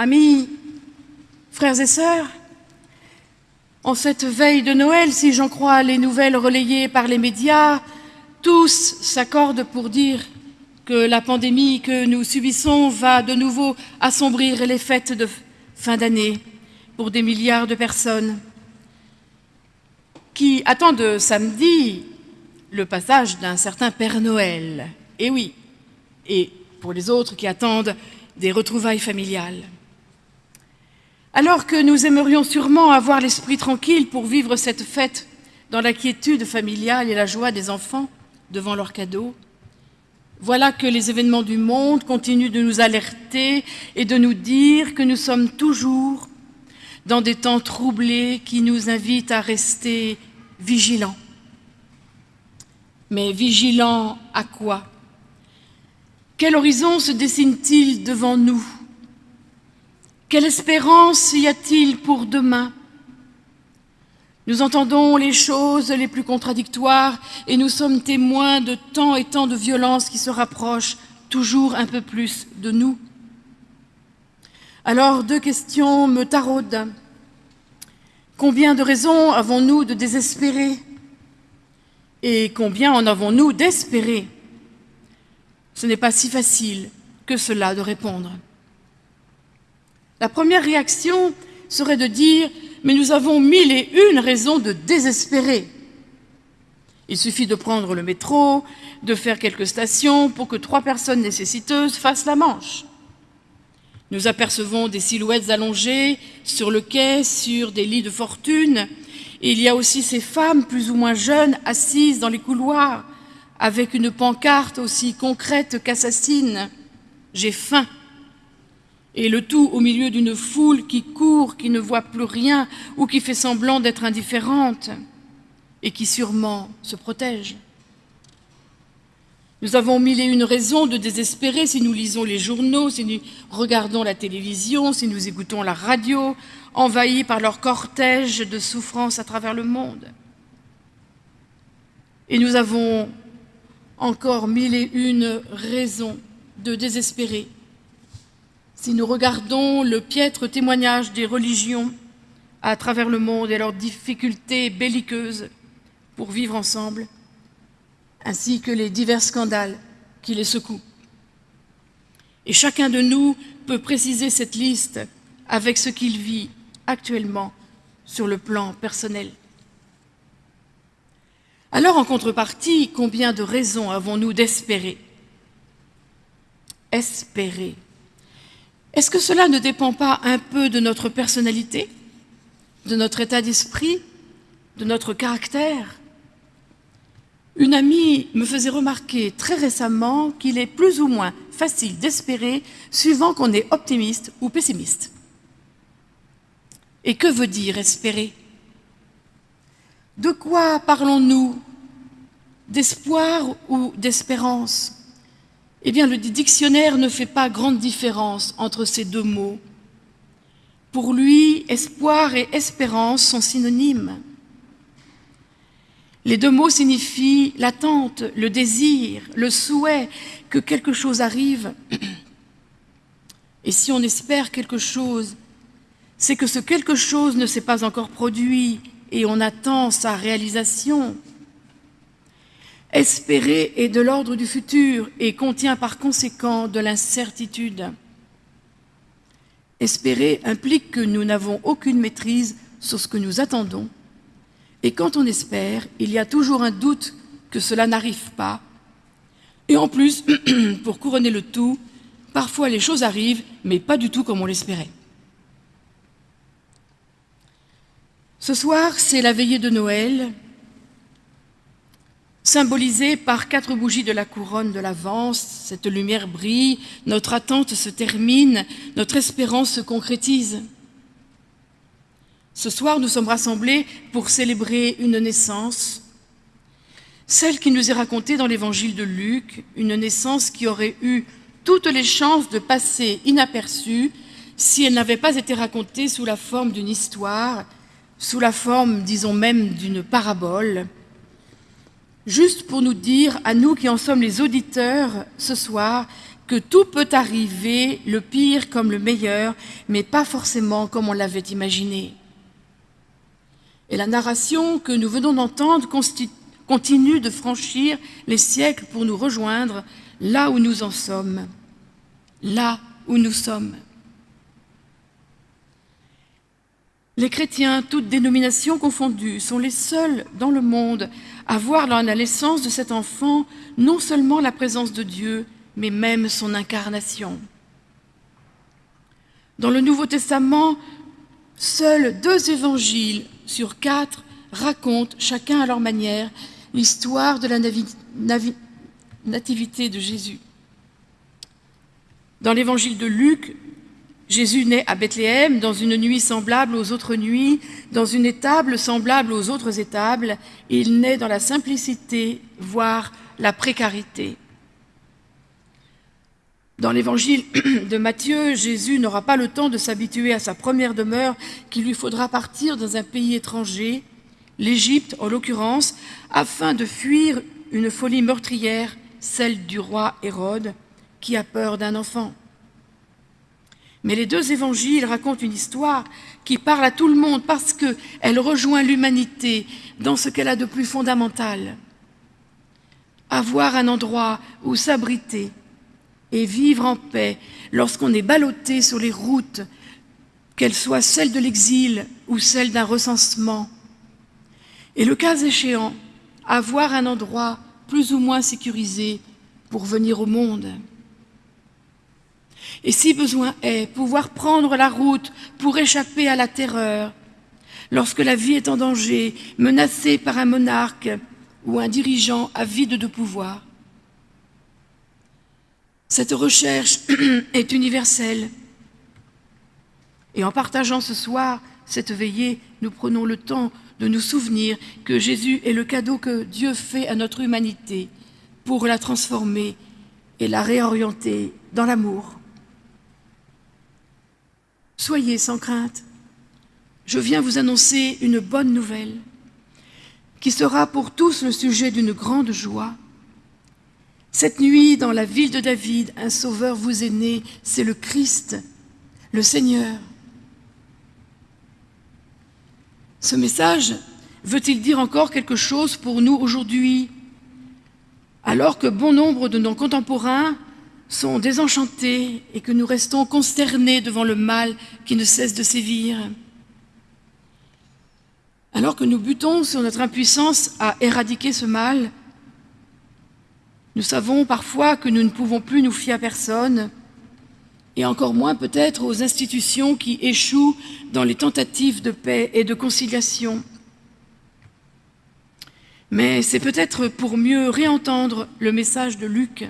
Amis, frères et sœurs, en cette veille de Noël, si j'en crois les nouvelles relayées par les médias, tous s'accordent pour dire que la pandémie que nous subissons va de nouveau assombrir les fêtes de fin d'année pour des milliards de personnes qui attendent samedi le passage d'un certain Père Noël. Et oui, et pour les autres qui attendent des retrouvailles familiales. Alors que nous aimerions sûrement avoir l'esprit tranquille pour vivre cette fête dans la quiétude familiale et la joie des enfants devant leurs cadeaux, voilà que les événements du monde continuent de nous alerter et de nous dire que nous sommes toujours dans des temps troublés qui nous invitent à rester vigilants. Mais vigilants à quoi? Quel horizon se dessine-t-il devant nous? Quelle espérance y a-t-il pour demain? Nous entendons les choses les plus contradictoires et nous sommes témoins de tant et tant de violences qui se rapprochent toujours un peu plus de nous. Alors, deux questions me taraudent. Combien de raisons avons-nous de désespérer? Et combien en avons-nous d'espérer? Ce n'est pas si facile que cela de répondre. La première réaction serait de dire « mais nous avons mille et une raisons de désespérer ». Il suffit de prendre le métro, de faire quelques stations pour que trois personnes nécessiteuses fassent la manche. Nous apercevons des silhouettes allongées sur le quai, sur des lits de fortune. Et il y a aussi ces femmes plus ou moins jeunes assises dans les couloirs avec une pancarte aussi concrète qu'assassine. J'ai faim. Et le tout au milieu d'une foule qui court, qui ne voit plus rien ou qui fait semblant d'être indifférente et qui sûrement se protège. Nous avons mille et une raisons de désespérer si nous lisons les journaux, si nous regardons la télévision, si nous écoutons la radio, envahis par leur cortège de souffrances à travers le monde. Et nous avons encore mille et une raisons de désespérer si nous regardons le piètre témoignage des religions à travers le monde et leurs difficultés belliqueuses pour vivre ensemble, ainsi que les divers scandales qui les secouent. Et chacun de nous peut préciser cette liste avec ce qu'il vit actuellement sur le plan personnel. Alors, en contrepartie, combien de raisons avons-nous d'espérer? Espérer. Est-ce que cela ne dépend pas un peu de notre personnalité, de notre état d'esprit, de notre caractère? Une amie me faisait remarquer très récemment qu'il est plus ou moins facile d'espérer suivant qu'on est optimiste ou pessimiste. Et que veut dire espérer? De quoi parlons-nous? D'espoir ou d'espérance? Eh bien, le dictionnaire ne fait pas grande différence entre ces deux mots. Pour lui, espoir et espérance sont synonymes. Les deux mots signifient l'attente, le désir, le souhait que quelque chose arrive. Et si on espère quelque chose, c'est que ce quelque chose ne s'est pas encore produit et on attend sa réalisation. Espérer est de l'ordre du futur et contient par conséquent de l'incertitude. Espérer implique que nous n'avons aucune maîtrise sur ce que nous attendons et quand on espère, il y a toujours un doute que cela n'arrive pas. Et en plus, pour couronner le tout, parfois les choses arrivent, mais pas du tout comme on l'espérait. Ce soir, c'est la veillée de Noël, symbolisée par quatre bougies de la couronne de l'Avance. Cette lumière brille, notre attente se termine, notre espérance se concrétise. Ce soir, nous sommes rassemblés pour célébrer une naissance, celle qui nous est racontée dans l'évangile de Luc, une naissance qui aurait eu toutes les chances de passer inaperçue si elle n'avait pas été racontée sous la forme d'une histoire, sous la forme, disons même, d'une parabole, juste pour nous dire, à nous qui en sommes les auditeurs ce soir, que tout peut arriver, le pire comme le meilleur, mais pas forcément comme on l'avait imaginé. Et la narration que nous venons d'entendre continue de franchir les siècles pour nous rejoindre là où nous en sommes, là où nous sommes. Les chrétiens, toutes dénominations confondues, sont les seuls dans le monde à voir dans la naissance de cet enfant non seulement la présence de Dieu, mais même son incarnation. Dans le Nouveau Testament, seuls deux évangiles sur quatre racontent, chacun à leur manière, l'histoire de la nativité de Jésus. Dans l'évangile de Luc, Jésus naît à Bethléem dans une nuit semblable aux autres nuits, dans une étable semblable aux autres étables. Il naît dans la simplicité, voire la précarité. Dans l'évangile de Matthieu, Jésus n'aura pas le temps de s'habituer à sa première demeure, qu'il lui faudra partir dans un pays étranger, l'Égypte en l'occurrence, afin de fuir une folie meurtrière, celle du roi Hérode, qui a peur d'un enfant. Mais les deux évangiles racontent une histoire qui parle à tout le monde parce qu'elle rejoint l'humanité dans ce qu'elle a de plus fondamental. Avoir un endroit où s'abriter et vivre en paix lorsqu'on est ballotté sur les routes, qu'elles soient celles de l'exil ou celles d'un recensement. Et le cas échéant, avoir un endroit plus ou moins sécurisé pour venir au monde et si besoin est, pouvoir prendre la route pour échapper à la terreur, lorsque la vie est en danger, menacée par un monarque ou un dirigeant avide de pouvoir. Cette recherche est universelle. Et en partageant ce soir cette veillée, nous prenons le temps de nous souvenir que Jésus est le cadeau que Dieu fait à notre humanité pour la transformer et la réorienter dans l'amour. Soyez sans crainte. Je viens vous annoncer une bonne nouvelle qui sera pour tous le sujet d'une grande joie. Cette nuit, dans la ville de David, un sauveur vous est né, c'est le Christ, le Seigneur. Ce message veut-il dire encore quelque chose pour nous aujourd'hui? Alors que bon nombre de nos contemporains sont désenchantés et que nous restons consternés devant le mal qui ne cesse de sévir. Alors que nous butons sur notre impuissance à éradiquer ce mal, nous savons parfois que nous ne pouvons plus nous fier à personne, et encore moins peut-être aux institutions qui échouent dans les tentatives de paix et de conciliation. Mais c'est peut-être pour mieux réentendre le message de Luc,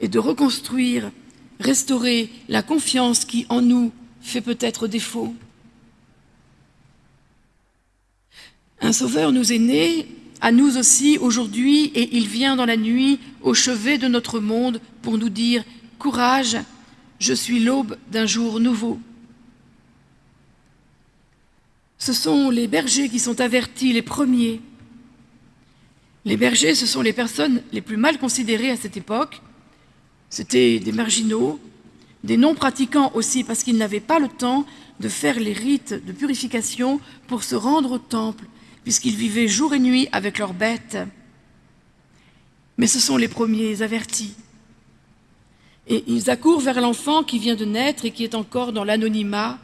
et de reconstruire, restaurer la confiance qui en nous fait peut-être défaut. Un sauveur nous est né, à nous aussi aujourd'hui, et il vient dans la nuit au chevet de notre monde pour nous dire « Courage, je suis l'aube d'un jour nouveau ». Ce sont les bergers qui sont avertis, les premiers. Les bergers, ce sont les personnes les plus mal considérées à cette époque, c'était des marginaux, des non-pratiquants aussi, parce qu'ils n'avaient pas le temps de faire les rites de purification pour se rendre au temple, puisqu'ils vivaient jour et nuit avec leurs bêtes. Mais ce sont les premiers avertis. Et ils accourent vers l'enfant qui vient de naître et qui est encore dans l'anonymat,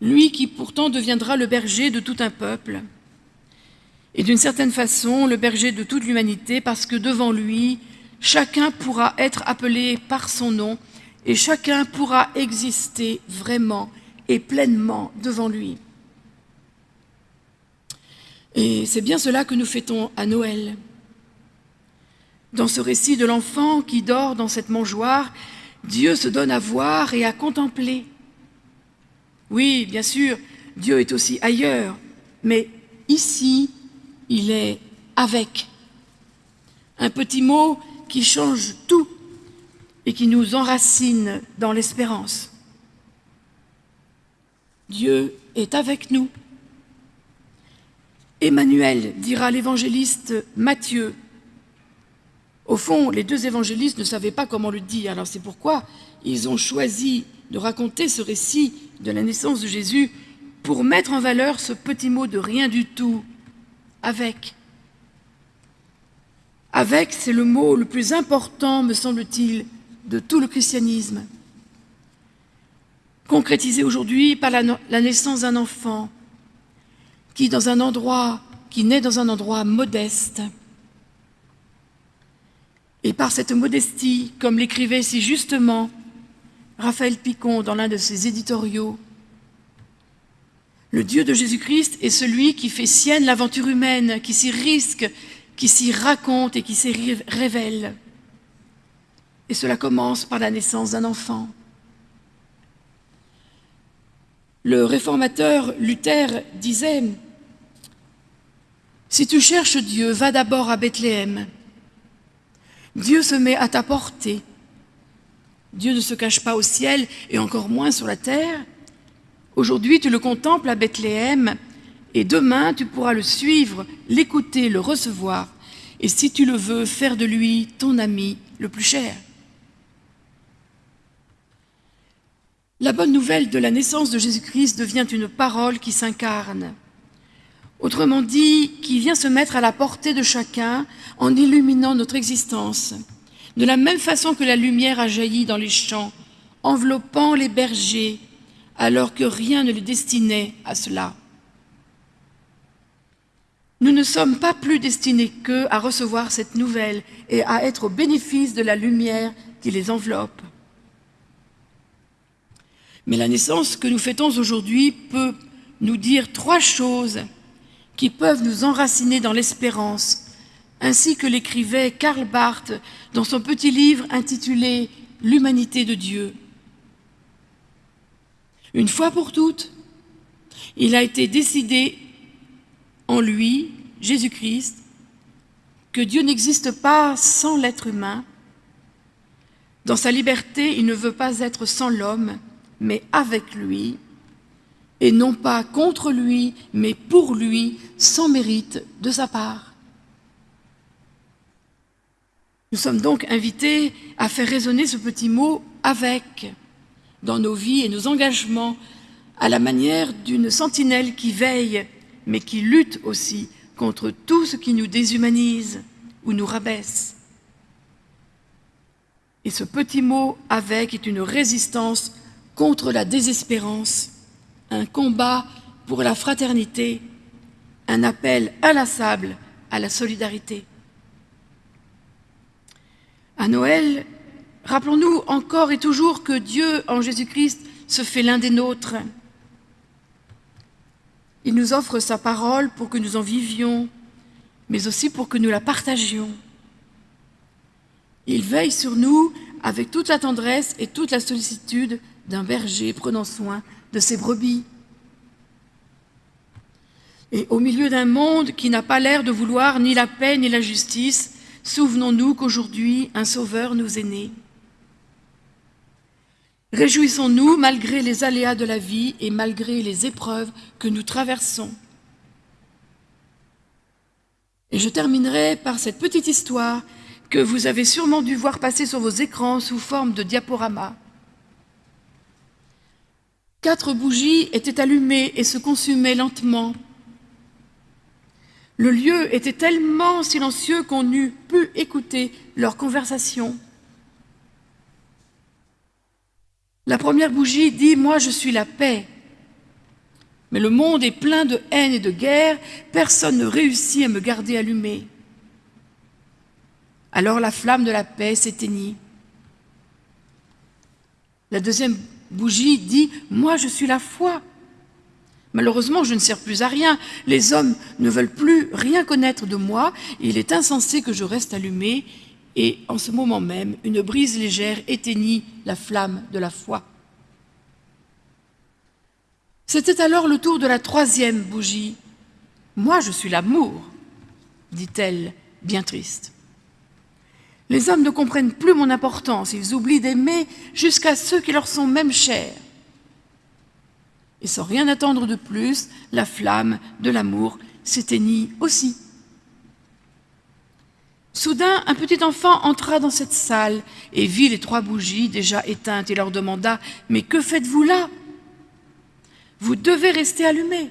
lui qui pourtant deviendra le berger de tout un peuple, et d'une certaine façon le berger de toute l'humanité, parce que devant lui, chacun pourra être appelé par son nom et chacun pourra exister vraiment et pleinement devant lui. Et c'est bien cela que nous fêtons à Noël. Dans ce récit de l'enfant qui dort dans cette mangeoire, Dieu se donne à voir et à contempler. Oui, bien sûr, Dieu est aussi ailleurs, mais ici, il est avec. Un petit mot qui change tout et qui nous enracine dans l'espérance. Dieu est avec nous. Emmanuel, dira l'évangéliste Matthieu, au fond, les deux évangélistes ne savaient pas comment le dire, alors c'est pourquoi ils ont choisi de raconter ce récit de la naissance de Jésus pour mettre en valeur ce petit mot de rien du tout, avec. Avec, c'est le mot le plus important, me semble-t-il, de tout le christianisme. Concrétisé aujourd'hui par la, naissance d'un enfant qui, dans un endroit, qui naît dans un endroit modeste, et par cette modestie, comme l'écrivait si justement Raphaël Picon dans l'un de ses éditoriaux, le Dieu de Jésus-Christ est celui qui fait sienne l'aventure humaine, qui s'y risque, qui s'y raconte et qui s'y révèle. Et cela commence par la naissance d'un enfant. Le réformateur Luther disait « Si tu cherches Dieu, va d'abord à Bethléem. Dieu se met à ta portée. Dieu ne se cache pas au ciel et encore moins sur la terre. Aujourd'hui, tu le contemples à Bethléem et demain, tu pourras le suivre, l'écouter, le recevoir et si tu le veux, faire de lui ton ami le plus cher. La bonne nouvelle de la naissance de Jésus-Christ devient une parole qui s'incarne. Autrement dit, qui vient se mettre à la portée de chacun en illuminant notre existence, de la même façon que la lumière a jailli dans les champs, enveloppant les bergers, alors que rien ne les destinait à cela. Nous ne sommes pas plus destinés qu'eux à recevoir cette nouvelle et à être au bénéfice de la lumière qui les enveloppe. Mais la naissance que nous fêtons aujourd'hui peut nous dire trois choses qui peuvent nous enraciner dans l'espérance, ainsi que l'écrivait Karl Barth dans son petit livre intitulé « L'humanité de Dieu ». Une fois pour toutes, il a été décidé en lui, Jésus-Christ, que Dieu n'existe pas sans l'être humain. Dans sa liberté, il ne veut pas être sans l'homme, mais avec lui, et non pas contre lui, mais pour lui, sans mérite de sa part. Nous sommes donc invités à faire résonner ce petit mot « avec » dans nos vies et nos engagements, à la manière d'une sentinelle qui veille, mais qui lutte aussi contre tout ce qui nous déshumanise ou nous rabaisse. Et ce petit mot « avec » est une résistance contre la désespérance un combat pour la fraternité, un appel inlassable à la solidarité. À Noël, rappelons-nous encore et toujours que Dieu, en Jésus-Christ, se fait l'un des nôtres. Il nous offre sa parole pour que nous en vivions, mais aussi pour que nous la partagions. Il veille sur nous avec toute la tendresse et toute la sollicitude d'un berger prenant soin de ses brebis. Et au milieu d'un monde qui n'a pas l'air de vouloir ni la paix ni la justice, souvenons-nous qu'aujourd'hui un sauveur nous est né. Réjouissons-nous malgré les aléas de la vie et malgré les épreuves que nous traversons. Et je terminerai par cette petite histoire que vous avez sûrement dû voir passer sur vos écrans sous forme de diaporama. Quatre bougies étaient allumées et se consumaient lentement. Le lieu était tellement silencieux qu'on eût pu écouter leur conversation. La première bougie dit « Moi, je suis la paix ». Mais le monde est plein de haine et de guerre, personne ne réussit à me garder allumée. Alors la flamme de la paix s'éteignit. La deuxième bougie dit « Moi, je suis la foi ». Malheureusement, je ne sers plus à rien. Les hommes ne veulent plus rien connaître de moi. il est insensé que je reste allumé. Et en ce moment même, une brise légère éteignit la flamme de la foi. C'était alors le tour de la troisième bougie. « Moi, je suis l'amour », dit-elle, bien triste. Les hommes ne comprennent plus mon importance, ils oublient d'aimer jusqu'à ceux qui leur sont même chers. Et sans rien attendre de plus, la flamme de l'amour s'éteignit aussi. Soudain, un petit enfant entra dans cette salle et vit les trois bougies déjà éteintes et leur demanda « Mais que faites-vous là Vous devez rester allumées. »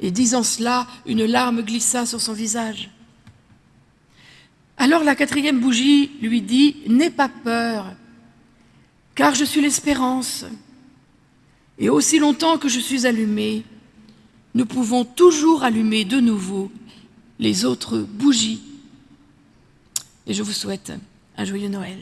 Et disant cela, une larme glissa sur son visage. Alors la quatrième bougie lui dit « N'aie pas peur, car je suis l'espérance. Et aussi longtemps que je suis allumée, nous pouvons toujours allumer de nouveau les autres bougies. Et je vous souhaite un joyeux Noël.